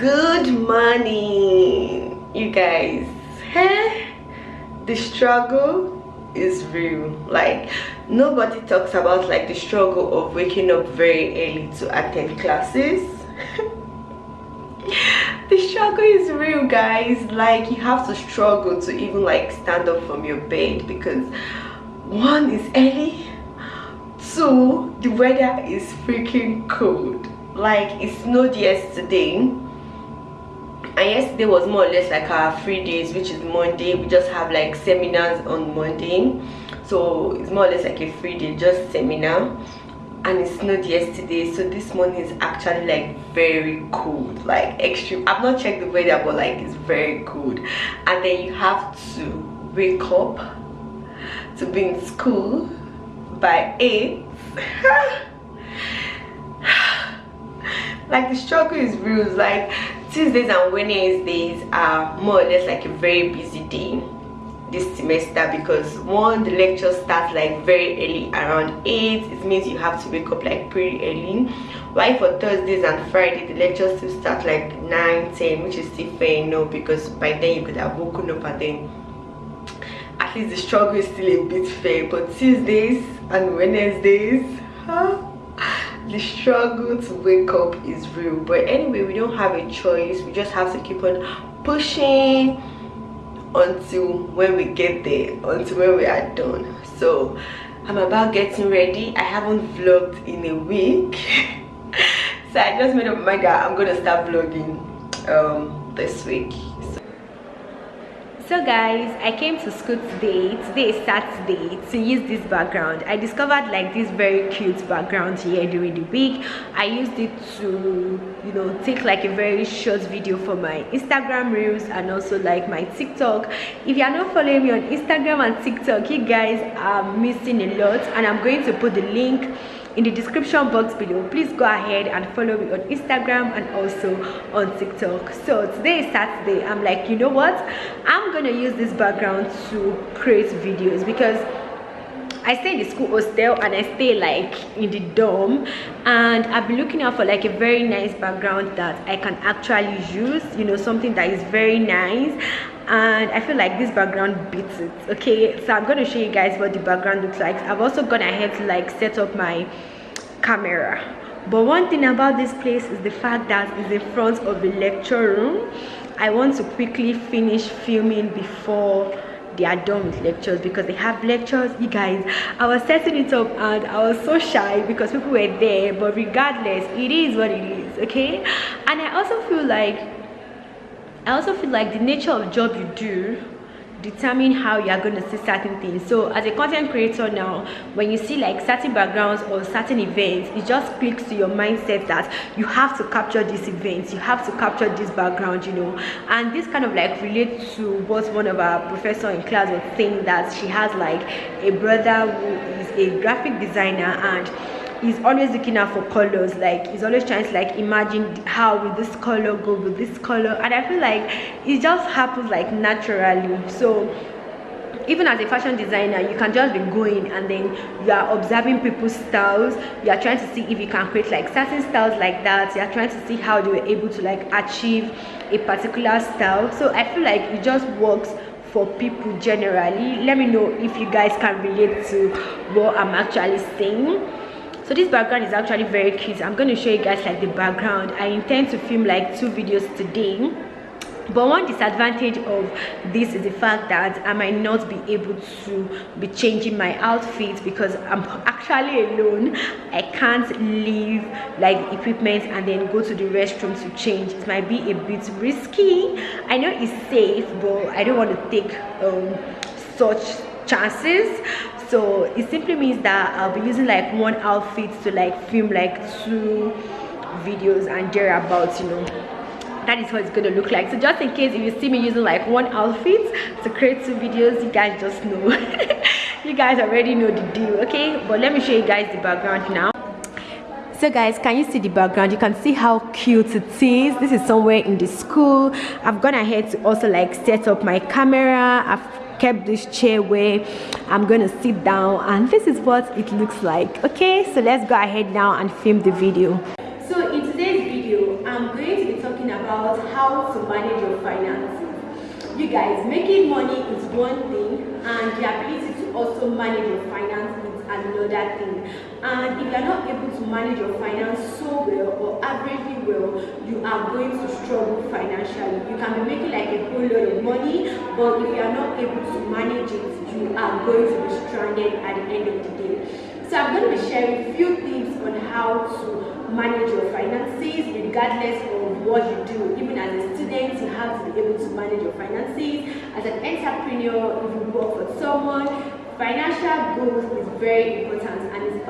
good morning you guys. Hey the struggle is real. Like nobody talks about like the struggle of waking up very early to attend classes. The struggle is real guys. Like you have to struggle to even like stand up from your bed because one is early two the weather is freaking cold. Like it snowed yesterday and yesterday was more or less like our free days which is monday. We just have like seminars on monday. So it's more or less like a free day just seminar. And it snowed yesterday so this morning is actually like very cold like extreme. I've not checked the weather but like it's very cold. And then you have to wake up to be in school by 8 like the struggle is real like tuesdays and wednesdays are more or less like a very busy day this semester because one the lecture starts like very early around 8 it means you have to wake up like pretty early. While for thursdays and friday the lectures still start like 9 10 which is still fair enough because by then you could have woken up and then at least the struggle is still a bit fair. But tuesdays and wednesdays huh? The struggle to wake up is real. But anyway we don't have a choice. We just have to keep on pushing until when we get there until when we are done. So i'm about getting ready. I haven't vlogged in a week. So i just made up my mind that i'm gonna start vlogging um this week guys i came to school today. Today is saturday. To use this background i discovered like this very cute background here during the week. I used it to you know take like a very short video for my instagram reels and also like my tiktok. If you are not following me on instagram and tiktok you guys are missing a lot and i'm going to put the link in the description box below. Please go ahead and follow me on instagram and also on tiktok. So today is saturday. I'm like you know what? I'm gonna use this background to create videos because I stay in the school hostel and I stay like in the dorm. And I've been looking out for like a very nice background that I can actually use you know something that is very nice. And I feel like this background beats it okay? So I'm going to show you guys what the background looks like. I've also gone ahead to like set up my camera. But one thing about this place is the fact that it's in front of the lecture room. I want to quickly finish filming before they are done with lectures because they have lectures you guys. I was setting it up and i was so shy because people were there but regardless it is what it is okay? And i also feel like i also feel like the nature of job you do determine how you are going to see certain things. So as a content creator now when you see like certain backgrounds or certain events it just clicks to your mindset that you have to capture these events you have to capture this background you know. And this kind of like relates to what one of our professor in class was saying that she has like a brother who is a graphic designer and he's always looking out for colors like he's always trying to like imagine how will this color go with this color and i feel like it just happens like naturally. So even as a fashion designer you can just be going and then you are observing people's styles you are trying to see if you can create like certain styles like that you are trying to see how they were able to like achieve a particular style. So i feel like it just works for people generally. Let me know if you guys can relate to what i'm actually saying so this background is actually very cute. I'm going to show you guys like the background. I intend to film like two videos today. But one disadvantage of this is the fact that i might not be able to be changing my outfit because i'm actually alone. I can't leave like equipment and then go to the restroom to change. It might be a bit risky. I know it's safe but i don't want to take um, such chances so it simply means that i'll be using like one outfit to like film like two videos and thereabouts you know. That is what it's going to look like. So just in case if you see me using like one outfit to create two videos you guys just know. You guys already know the deal okay? But let me show you guys the background now. So guys can you see the background? You can see how cute it is. This is somewhere in the school. I've gone ahead to also like set up my camera. I've kept this chair where i'm gonna sit down and this is what it looks like okay? So let's go ahead now and film the video. So in today's video i'm going to be talking about how to manage your finances. You guys making money is one thing and the ability to also manage your finances is another thing and if you are not able to manage your finance so well or averagely well you are going to struggle financially. You can be making like a whole lot of money but if you are not able to manage it you are going to be stranded at the end of the day. So i'm going to be sharing a few tips on how to manage your finances regardless of what you do. Even as a student you have to be able to manage your finances. As an entrepreneur if you work for someone financial goals is very important and it's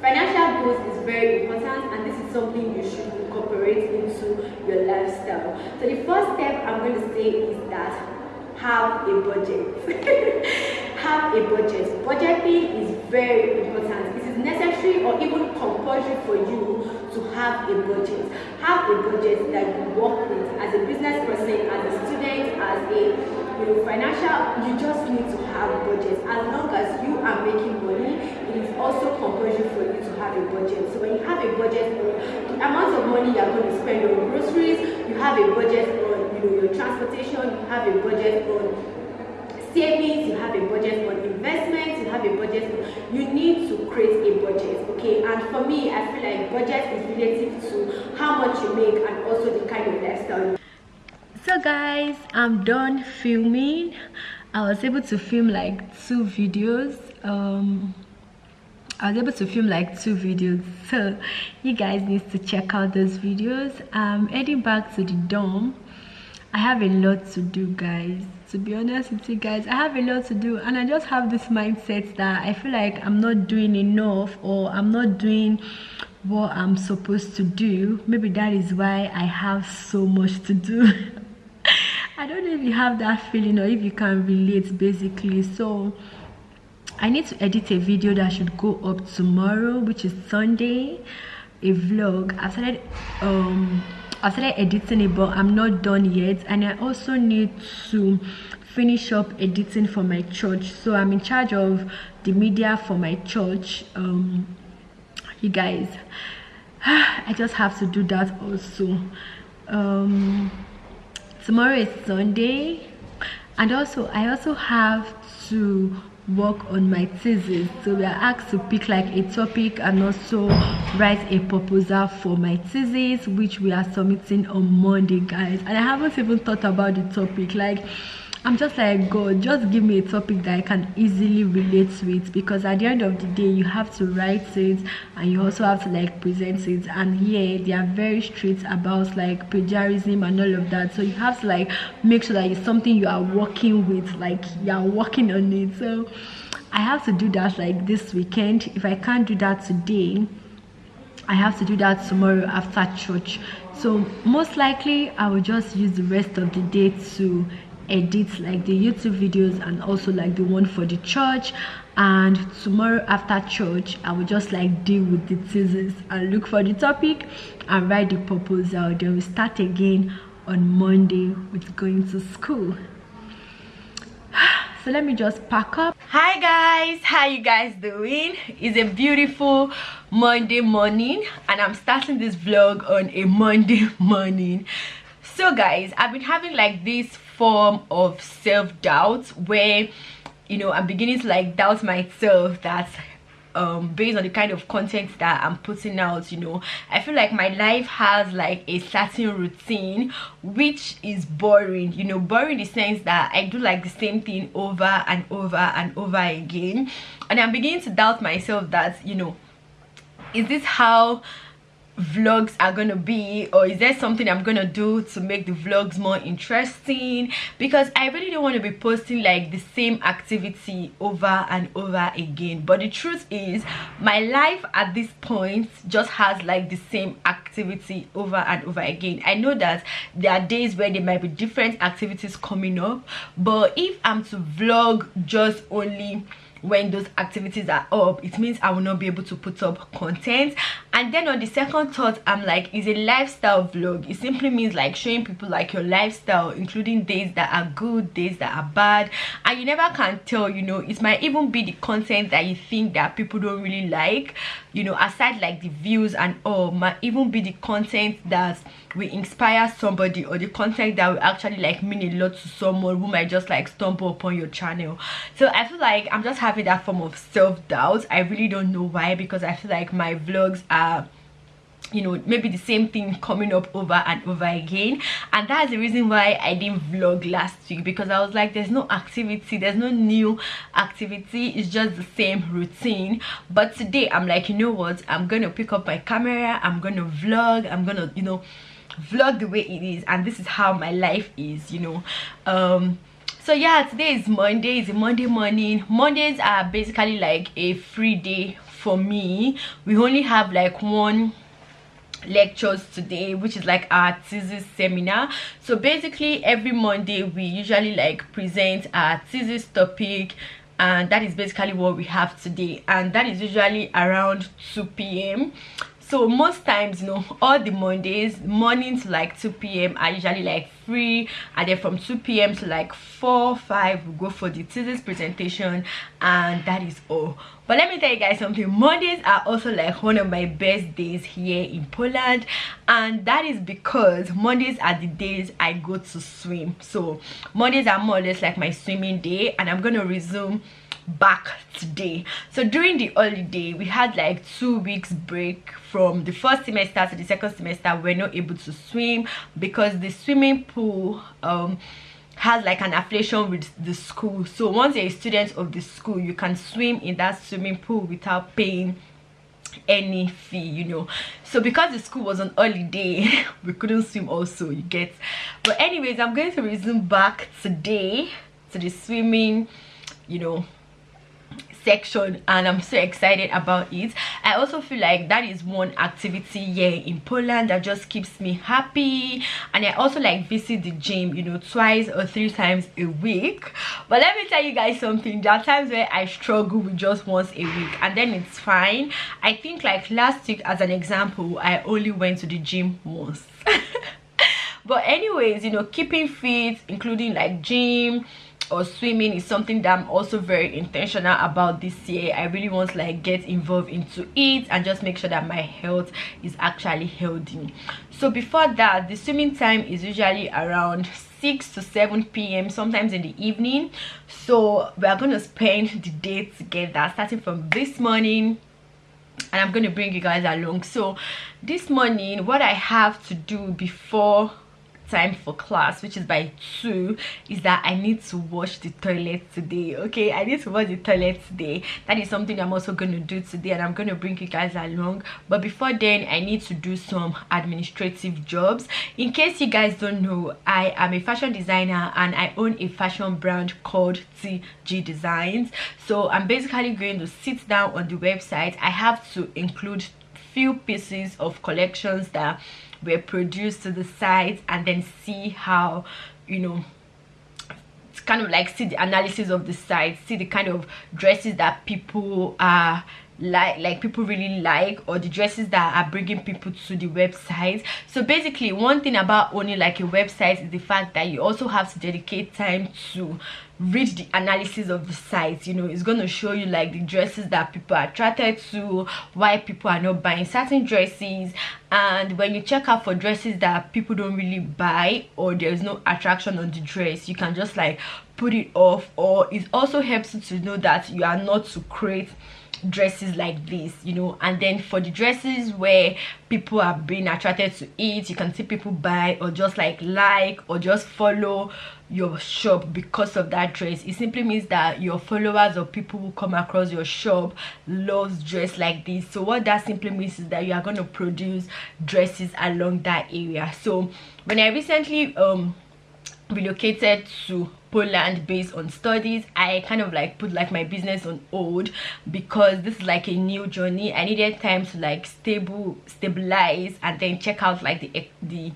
financial goals is very important and this is something you should incorporate into your lifestyle. So the first step i'm going to say is that have a budget. Have a budget. Budgeting is very important. It is necessary or even compulsory for you to have a budget. Have a budget that you work with. As a business person as a student as a you know financial you just need to have a budget. As long as you are making money it is also compulsory for you to have a budget. So when you have a budget for the amount of money you are going to spend on groceries you have a budget you your transportation you have a budget on savings you have a budget for investments you have a budget for, you need to create a budget okay? And for me i feel like budget is relative to how much you make and also the kind of lifestyle so guys i'm done filming. I was able to film like two videos. Um I was able to film like two videos. So you guys need to check out those videos. I'm heading back to the dorm I have a lot to do guys. To be honest with you guys i have a lot to do and i just have this mindset that i feel like i'm not doing enough or i'm not doing what i'm supposed to do. Maybe that is why i have so much to do. I don't know if you have that feeling or if you can relate basically. So i need to edit a video that should go up tomorrow which is sunday a vlog. I started um I started editing it but I'm not done yet. And I also need to finish up editing for my church. So I'm in charge of the media for my church. Um you guys I just have to do that also. Um tomorrow is Sunday. And also I also have to work on my thesis. So we are asked to pick like a topic and also write a proposal for my thesis which we are submitting on monday guys. And i haven't even thought about the topic. Like I'm just like God just give me a topic that I can easily relate to it because at the end of the day you have to write it and you also have to like present it. And here they are very strict about like plagiarism and all of that. So you have to like make sure that it's something you are working with like you are working on it. So I have to do that like this weekend. If I can't do that today I have to do that tomorrow after church. So most likely I will just use the rest of the day to edit like the youtube videos and also like the one for the church. And tomorrow after church i will just like deal with the thesis and look for the topic and write the proposal. Then we start again on monday with going to school. So let me just pack up. Hi guys how you guys doing? It's a beautiful monday morning and i'm starting this vlog on a monday morning. So guys i've been having like this form of self-doubt where you know i'm beginning to like doubt myself that um based on the kind of content that i'm putting out you know. I feel like my life has like a certain routine which is boring you know. Boring in the sense that i do like the same thing over and over and over again. And i'm beginning to doubt myself that you know is this how vlogs are gonna be or is there something i'm gonna do to make the vlogs more interesting? Because i really don't want to be posting like the same activity over and over again. But the truth is my life at this point just has like the same activity over and over again. I know that there are days where there might be different activities coming up but if i'm to vlog just only when those activities are up it means i will not be able to put up content. And then on the second thought i'm like is a lifestyle vlog. It simply means like showing people like your lifestyle including days that are good days that are bad. And you never can tell you know it might even be the content that you think that people don't really like. You know aside like the views and all might even be the content that will inspire somebody or the content that will actually like mean a lot to someone who might just like stumble upon your channel. So i feel like i'm just having that form of self-doubt. I really don't know why because i feel like my vlogs are you know maybe the same thing coming up over and over again. And that's the reason why i didn't vlog last week because i was like there's no activity there's no new activity. It's just the same routine. But today i'm like you know what? I'm gonna pick up my camera. I'm gonna vlog. I'm gonna you know vlog the way it is. And this is how my life is you know. Um so yeah today is monday it's a monday morning? Mondays are basically like a free day for me. We only have like one lectures today which is like our thesis seminar. So basically every monday we usually like present our thesis topic and that is basically what we have today. And that is usually around 2 p.m so most times you know all the mondays morning to like 2 p.m are usually like free. And then from 2 p.m to like 4 5 we go for the thesis presentation. And that is all. But let me tell you guys something. Mondays are also like one of my best days here in poland. And that is because mondays are the days i go to swim. So mondays are more or less like my swimming day. And i'm gonna resume back today. So during the holiday we had like two weeks break from the first semester to the second semester. We're not able to swim because the swimming pool um has like an affiliation with the school. So once you're a student of the school you can swim in that swimming pool without paying any fee you know. So because the school was on holiday we couldn't swim also you get. But anyways i'm going to resume back today to the swimming you know section and i'm so excited about it. I also feel like that is one activity here in poland that just keeps me happy. And i also like visit the gym you know twice or three times a week. But let me tell you guys something. There are times where i struggle with just once a week and then it's fine. I think like last week as an example i only went to the gym once. But anyways you know keeping fit including like gym or swimming is something that i'm also very intentional about this year. I really want to like get involved into it and just make sure that my health is actually healthy. So before that the swimming time is usually around 6 to 7 p.m sometimes in the evening. So we are going to spend the day together starting from this morning and i'm going to bring you guys along. So this morning what i have to do before time for class which is by 2 is that i need to wash the toilet today okay? I need to wash the toilet today. That is something i'm also going to do today and i'm going to bring you guys along. But before then i need to do some administrative jobs. In case you guys don't know i am a fashion designer and i own a fashion brand called tg designs. So i'm basically going to sit down on the website. I have to include few pieces of collections that were produced to the site and then see how you know kind of like see the analysis of the site see the kind of dresses that people are like like people really like or the dresses that are bringing people to the website so basically one thing about owning like a website is the fact that you also have to dedicate time to read the analysis of the site you know it's going to show you like the dresses that people are attracted to why people are not buying certain dresses and when you check out for dresses that people don't really buy or there's no attraction on the dress you can just like put it off or it also helps you to know that you are not to create dresses like this you know? And then for the dresses where people are being attracted to it you can see people buy or just like like or just follow your shop because of that dress. It simply means that your followers or people who come across your shop loves dress like this. So what that simply means is that you are going to produce dresses along that area. So when i recently um relocated to Poland based on studies I kind of like put like my business on hold because this is like a new journey. I needed time to like stable stabilize and then check out like the the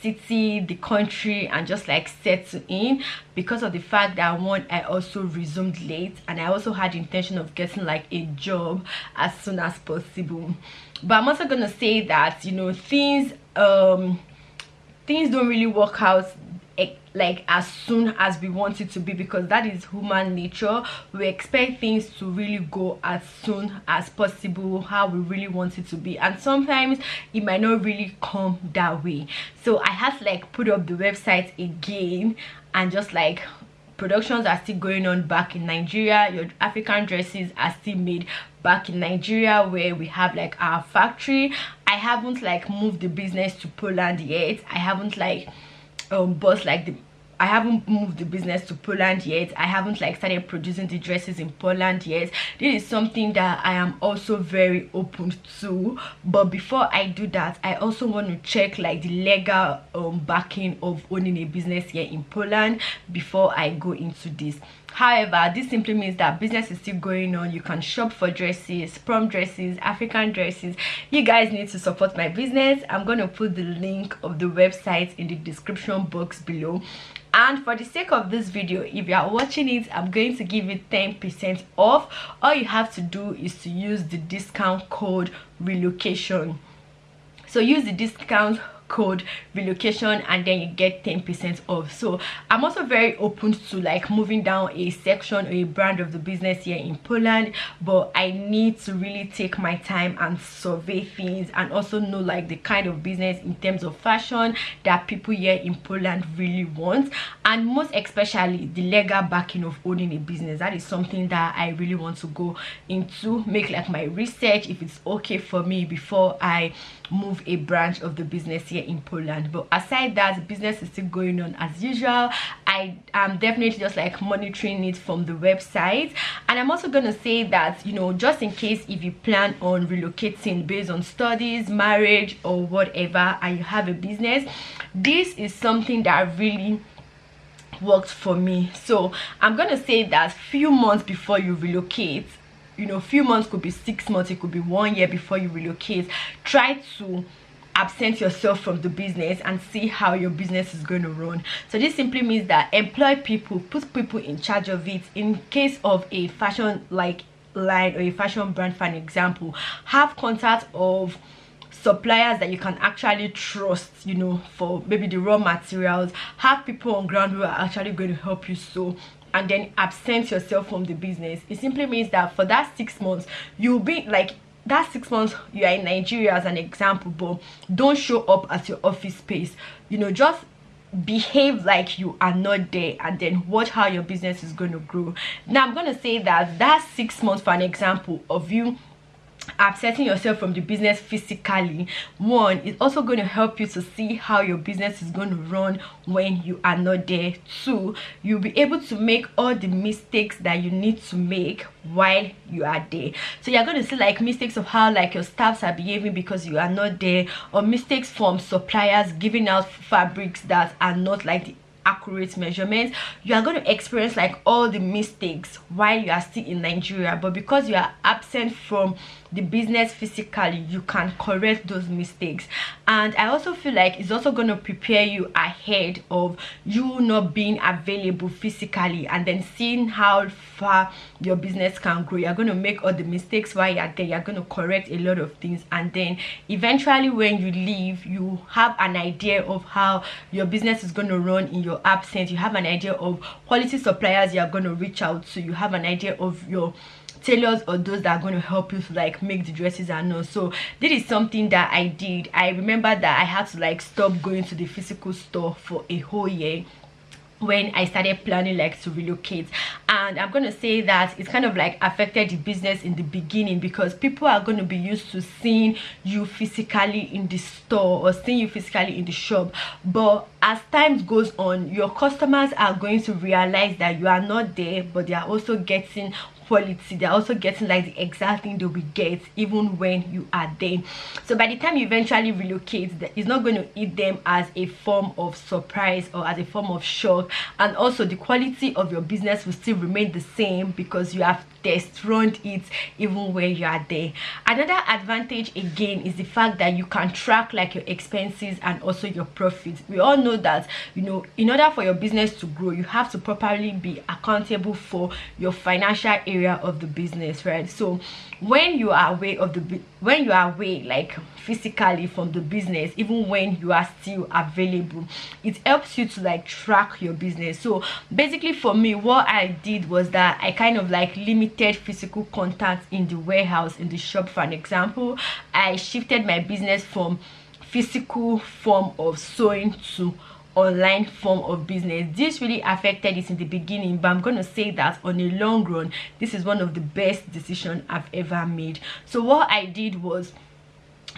city the country and just like settle in. Because of the fact that one i also resumed late and i also had intention of getting like a job as soon as possible. But i'm also gonna say that you know things um things don't really work out like as soon as we want it to be because that is human nature. We expect things to really go as soon as possible how we really want it to be. And sometimes it might not really come that way. So i to like put up the website again and just like productions are still going on back in nigeria. Your african dresses are still made back in nigeria where we have like our factory. I haven't like moved the business to poland yet. I haven't like um but like the I haven't moved the business to Poland yet. I haven't like started producing the dresses in Poland yet. This is something that I am also very open to. But before I do that, I also want to check like the legal um, backing of owning a business here in Poland before I go into this however this simply means that business is still going on. You can shop for dresses prom dresses african dresses. You guys need to support my business. I'm going to put the link of the website in the description box below. And for the sake of this video if you are watching it i'm going to give you 10 percent off. All you have to do is to use the discount code relocation. So use the discount code relocation and then you get 10 percent off. So i'm also very open to like moving down a section or a brand of the business here in poland but i need to really take my time and survey things and also know like the kind of business in terms of fashion that people here in poland really want and most especially the legal backing of owning a business. That is something that i really want to go into make like my research if it's okay for me before i move a branch of the business here in Poland but aside that business is still going on as usual. I am definitely just like monitoring it from the website. And I'm also gonna say that you know just in case if you plan on relocating based on studies marriage or whatever and you have a business this is something that really worked for me. So i'm gonna say that few months before you relocate you know few months could be six months it could be one year before you relocate try to absent yourself from the business and see how your business is going to run. So this simply means that employ people put people in charge of it. In case of a fashion like line or a fashion brand for an example have contact of suppliers that you can actually trust you know for maybe the raw materials. Have people on ground who are actually going to help you sew and then absent yourself from the business. It simply means that for that six months you'll be like that six months you are in nigeria as an example but don't show up at your office space. You know just behave like you are not there and then watch how your business is going to grow. Now i'm going to say that that six months for an example of you absenting yourself from the business physically. One is also going to help you to see how your business is going to run when you are not there. Two you'll be able to make all the mistakes that you need to make while you are there. So you're going to see like mistakes of how like your staffs are behaving because you are not there or mistakes from suppliers giving out fabrics that are not like the accurate measurements you are going to experience like all the mistakes while you are still in nigeria. But because you are absent from the business physically you can correct those mistakes. And i also feel like it's also going to prepare you ahead of you not being available physically and then seeing how far your business can grow you're going to make all the mistakes while you're there you're going to correct a lot of things. And then eventually when you leave you have an idea of how your business is going to run in your absence. You have an idea of quality suppliers you're going to reach out to. You have an idea of your tailors or those that are going to help you to like make the dresses and all. So this is something that i did. I remember that i had to like stop going to the physical store for a whole year when i started planning like to relocate. And i'm to say that it's kind of like affected the business in the beginning because people are going to be used to seeing you physically in the store or seeing you physically in the shop. But as time goes on your customers are going to realize that you are not there but they are also getting quality. They're also getting like the exact thing they will be get even when you are there. So by the time you eventually relocate it's not going to eat them as a form of surprise or as a form of shock. And also the quality of your business will still remain the same because you have run it even when you are there. Another advantage again is the fact that you can track like your expenses and also your profits. We all know that you know in order for your business to grow you have to properly be accountable for your financial area of the business right? So when you are away of the when you are away like physically from the business even when you are still available it helps you to like track your business. So basically for me what i did was that i kind of like limited physical contact in the warehouse in the shop. For an example i shifted my business from physical form of sewing to online form of business. This really affected it in the beginning but i'm going to say that on a long run this is one of the best decisions i've ever made. So what i did was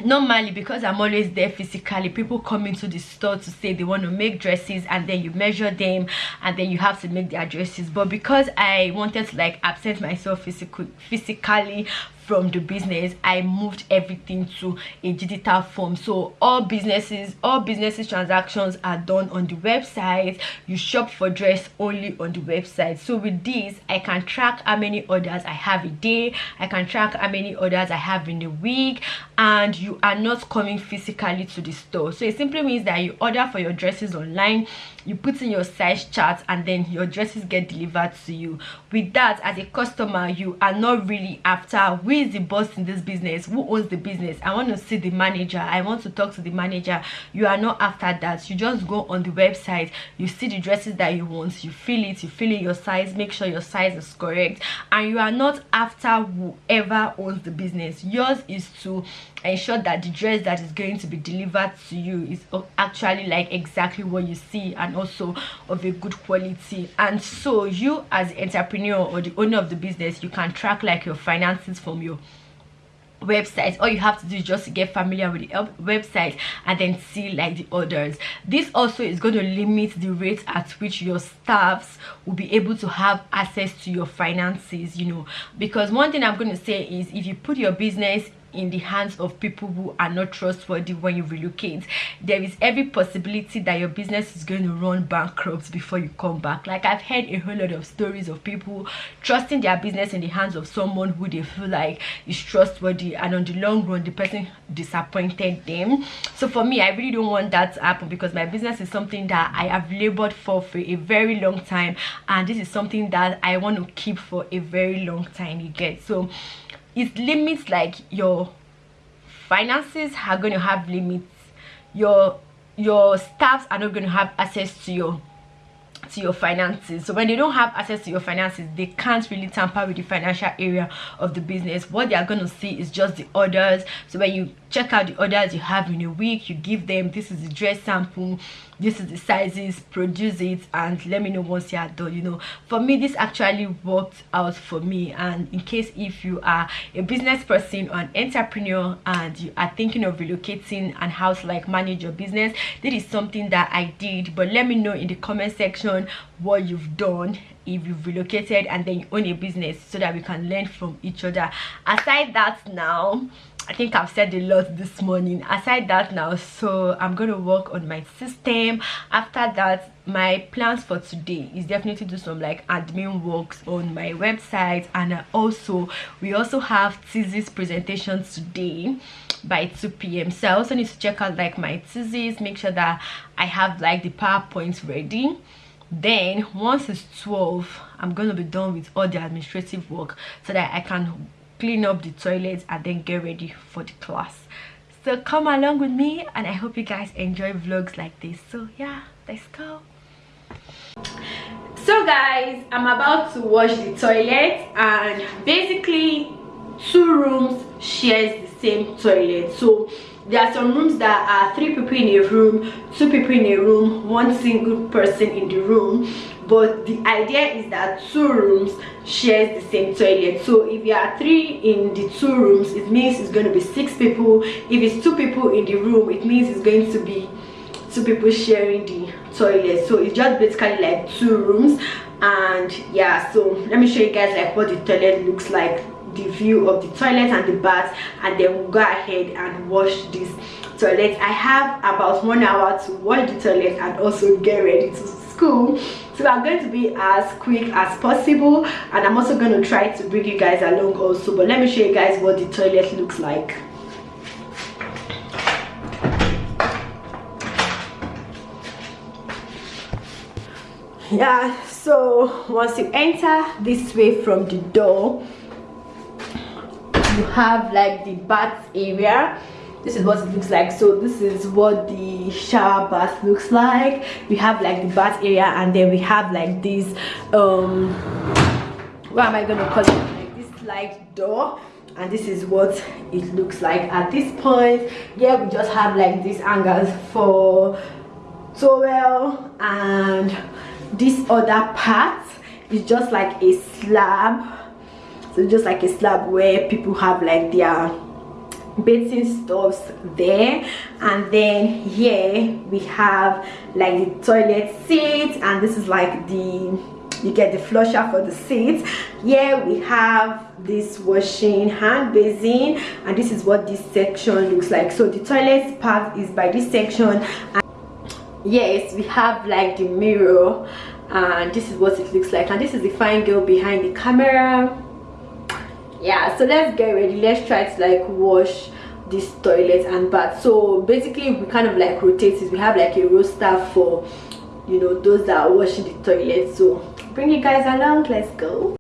normally because i'm always there physically people come into the store to say they want to make dresses and then you measure them and then you have to make their dresses. But because i wanted to like absent myself physical physically from the business i moved everything to a digital form. So all businesses all businesses transactions are done on the website. You shop for dress only on the website. So with this i can track how many orders i have a day. I can track how many orders i have in a week. And you are not coming physically to the store. So it simply means that you order for your dresses online you put in your size chart and then your dresses get delivered to you. With that as a customer you are not really after who is the boss in this business? Who owns the business? I want to see the manager. I want to talk to the manager. You are not after that. You just go on the website. You see the dresses that you want. You feel it. You feel in your size. Make sure your size is correct. And you are not after whoever owns the business. Yours is to ensure that the dress that is going to be delivered to you is actually like exactly what you see and also of a good quality. And so you as entrepreneur or the owner of the business you can track like your finances from your website. All you have to do is just get familiar with the website and then see like the orders. This also is going to limit the rate at which your staffs will be able to have access to your finances you know. Because one thing i'm going to say is if you put your business in the hands of people who are not trustworthy when you relocate. There is every possibility that your business is going to run bankrupt before you come back. Like i've heard a whole lot of stories of people trusting their business in the hands of someone who they feel like is trustworthy and on the long run the person disappointed them. So for me i really don't want that to happen because my business is something that i have labored for for a very long time and this is something that i want to keep for a very long time you get? So it limits like your finances are going to have limits. Your your staffs are not going to have access to your to your finances. So when they don't have access to your finances they can't really tamper with the financial area of the business. What they are going to see is just the orders. So when you check out the orders you have in a week you give them this is the dress sample this is the sizes produce it and let me know once you are done you know. For me this actually worked out for me. And in case if you are a business person or an entrepreneur and you are thinking of relocating and how to like manage your business this is something that i did. But let me know in the comment section what you've done if you've relocated and then you own a business so that we can learn from each other. Aside that now I think I've said a lot this morning. Aside that now so I'm to work on my system. After that my plans for today is definitely do some like admin works on my website. And also we also have thesis presentations today by 2 p.m so I also need to check out like my thesis make sure that I have like the powerpoints ready. Then once it's 12 i'm gonna be done with all the administrative work so that i can clean up the toilets and then get ready for the class. So come along with me and i hope you guys enjoy vlogs like this. So yeah let's go. So guys i'm about to wash the toilet and basically two rooms shares the same toilet. So there are some rooms that are three people in a room two people in a room one single person in the room but the idea is that two rooms shares the same toilet. So if you are three in the two rooms it means it's going to be six people. If it's two people in the room it means it's going to be two people sharing the toilet. So it's just basically like two rooms. And yeah so let me show you guys like what the toilet looks like the view of the toilet and the bath and then we'll go ahead and wash this toilet. I have about one hour to wash the toilet and also get ready to school so i'm going to be as quick as possible and i'm also going to try to bring you guys along also but let me show you guys what the toilet looks like. Yeah so once you enter this way from the door you have like the bath area this is what it looks like. So this is what the shower bath looks like. We have like the bath area and then we have like this um what am i gonna call it? Like this slide door. And this is what it looks like at this point. Yeah we just have like these angles for towel and this other part. Is just like a slab. So just like a slab where people have like their bathing stuffs there. And then here we have like the toilet seat and this is like the you get the flusher for the seats here we have this washing hand basin and this is what this section looks like. So the toilet part is by this section and yes we have like the mirror and this is what it looks like. And this is the fine girl behind the camera yeah so let's get ready. Let's try to like wash this toilet and bath. So basically we kind of like rotate it. We have like a roster for you know those that are washing the toilet. So bring you guys along. Let's go